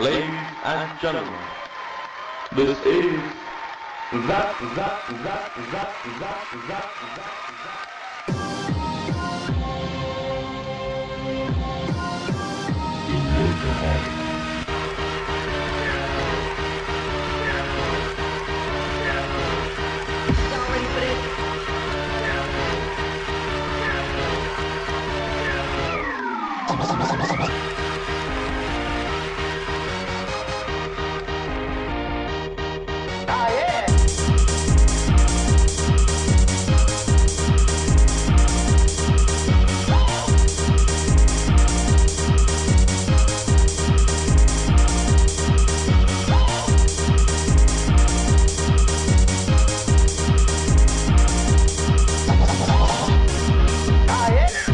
Ladies and gentlemen, this is that, that, that, that, that, that, that, that. diet